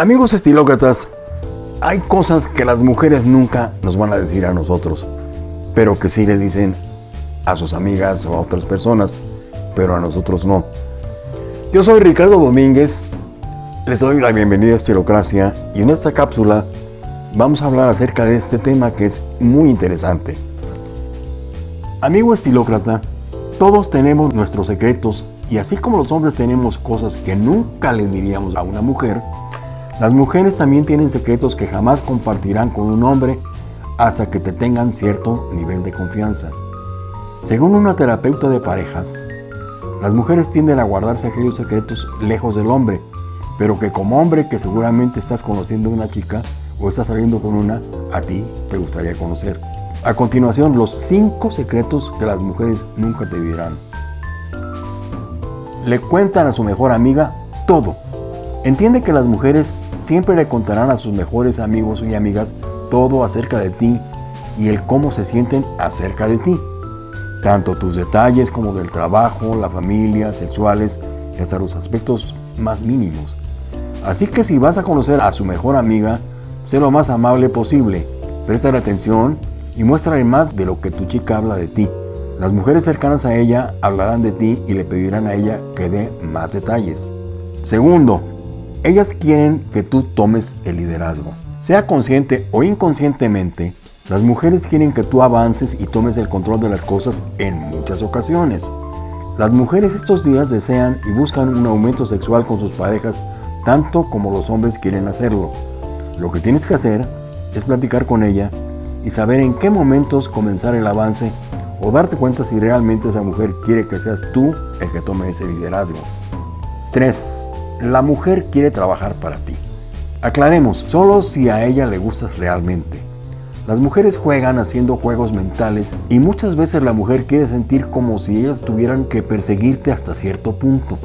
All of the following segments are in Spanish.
Amigos estilócratas, hay cosas que las mujeres nunca nos van a decir a nosotros, pero que sí le dicen a sus amigas o a otras personas, pero a nosotros no. Yo soy Ricardo Domínguez, les doy la bienvenida a Estilocracia y en esta cápsula vamos a hablar acerca de este tema que es muy interesante. Amigo estilócrata, todos tenemos nuestros secretos y así como los hombres tenemos cosas que nunca le diríamos a una mujer, las mujeres también tienen secretos que jamás compartirán con un hombre hasta que te tengan cierto nivel de confianza. Según una terapeuta de parejas, las mujeres tienden a guardarse aquellos secretos lejos del hombre, pero que como hombre que seguramente estás conociendo a una chica o estás saliendo con una, a ti te gustaría conocer. A continuación, los 5 secretos que las mujeres nunca te dirán. Le cuentan a su mejor amiga todo. Entiende que las mujeres siempre le contarán a sus mejores amigos y amigas todo acerca de ti y el cómo se sienten acerca de ti. Tanto tus detalles como del trabajo, la familia, sexuales hasta los aspectos más mínimos. Así que si vas a conocer a su mejor amiga, sé lo más amable posible, presta atención y muéstrale más de lo que tu chica habla de ti. Las mujeres cercanas a ella hablarán de ti y le pedirán a ella que dé más detalles. Segundo, ellas quieren que tú tomes el liderazgo. Sea consciente o inconscientemente, las mujeres quieren que tú avances y tomes el control de las cosas en muchas ocasiones. Las mujeres estos días desean y buscan un aumento sexual con sus parejas tanto como los hombres quieren hacerlo. Lo que tienes que hacer es platicar con ella y saber en qué momentos comenzar el avance o darte cuenta si realmente esa mujer quiere que seas tú el que tome ese liderazgo. 3. La mujer quiere trabajar para ti. Aclaremos, solo si a ella le gustas realmente. Las mujeres juegan haciendo juegos mentales y muchas veces la mujer quiere sentir como si ellas tuvieran que perseguirte hasta cierto punto.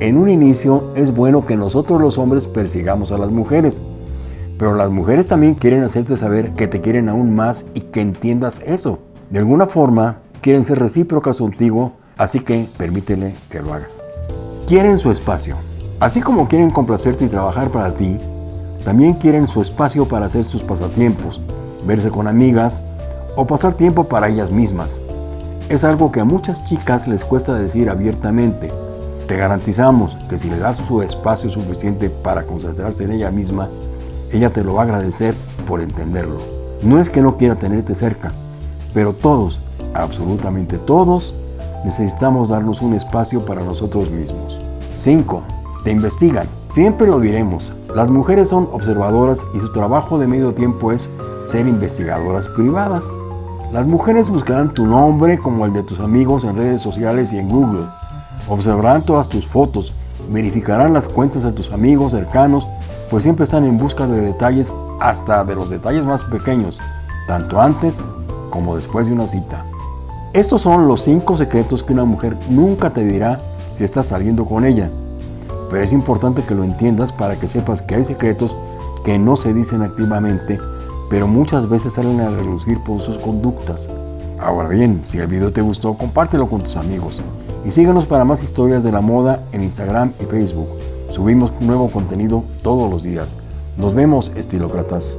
En un inicio es bueno que nosotros los hombres persigamos a las mujeres, pero las mujeres también quieren hacerte saber que te quieren aún más y que entiendas eso. De alguna forma quieren ser recíprocas contigo, así que permítele que lo haga. Quieren su espacio. Así como quieren complacerte y trabajar para ti, también quieren su espacio para hacer sus pasatiempos, verse con amigas o pasar tiempo para ellas mismas. Es algo que a muchas chicas les cuesta decir abiertamente. Te garantizamos que si le das su espacio suficiente para concentrarse en ella misma, ella te lo va a agradecer por entenderlo. No es que no quiera tenerte cerca, pero todos, absolutamente todos, necesitamos darnos un espacio para nosotros mismos. 5 te investigan. Siempre lo diremos, las mujeres son observadoras y su trabajo de medio tiempo es ser investigadoras privadas. Las mujeres buscarán tu nombre como el de tus amigos en redes sociales y en Google. Observarán todas tus fotos, verificarán las cuentas de tus amigos cercanos, pues siempre están en busca de detalles, hasta de los detalles más pequeños, tanto antes como después de una cita. Estos son los 5 secretos que una mujer nunca te dirá si estás saliendo con ella pero es importante que lo entiendas para que sepas que hay secretos que no se dicen activamente, pero muchas veces salen a relucir por sus conductas. Ahora bien, si el video te gustó, compártelo con tus amigos y síguenos para más historias de la moda en Instagram y Facebook. Subimos nuevo contenido todos los días. Nos vemos, estilócratas.